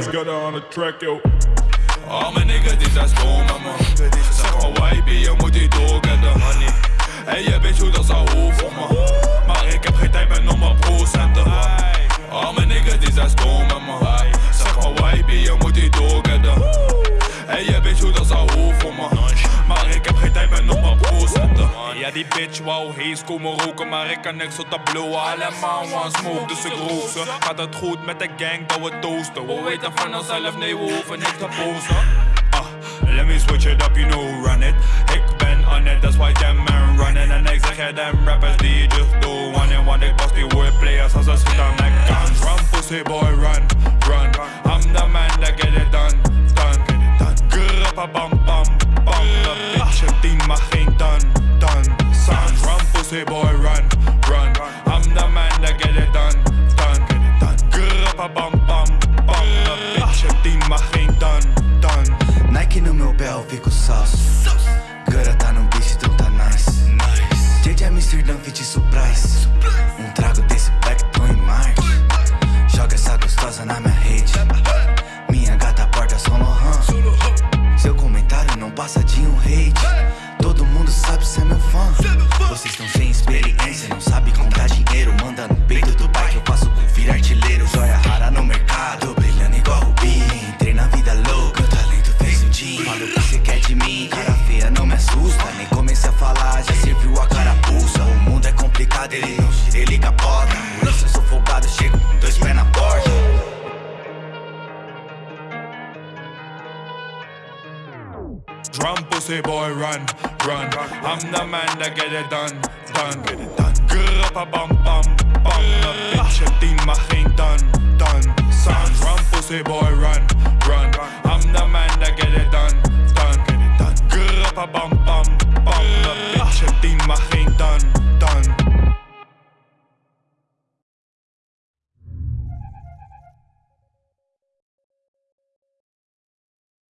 Let's get on the track, yo. Al mijn niggas die zijn stomen man maar YB, je moet die doorgetten En je weet hoe dat zou hoeven man Ja die bitch wou hees komen roken Maar ik kan niks op dat blowen Allemaal one smoke dus ik rook Gaat het goed met de gang dat we toasten We weten van onszelf nee we hoeven niks te posten Ah, let me switch it up, you know, run it. Ik ben on it, that's why them man running. En ik zeg them rappers die just do one and one. Ik boss die wordplayers als ze schiet aan mijn guns. Run, pussy boy, sauce. Tá no beat, então tá nice. JJ Amsterdam, fit surprise. Um trago desse black, tô em Marte. Joga essa gostosa na minha rede. Minha gata porta São Laurent. Seu comentário não passa de um hate. Todo mundo sabe ser meu fã. Vocês estão sem experiência, quer de mim, cara feia não me assusta. Nem comecei a falar, já serviu a carapuça. O mundo é complicado, ele não ele capota. Por isso eu sou folgado, chego dois pés na porta. Run, pussy boy, run, run. I'm the man that get it done, done. Grappa bam bam bam. De bitch team mag geen done, a bomb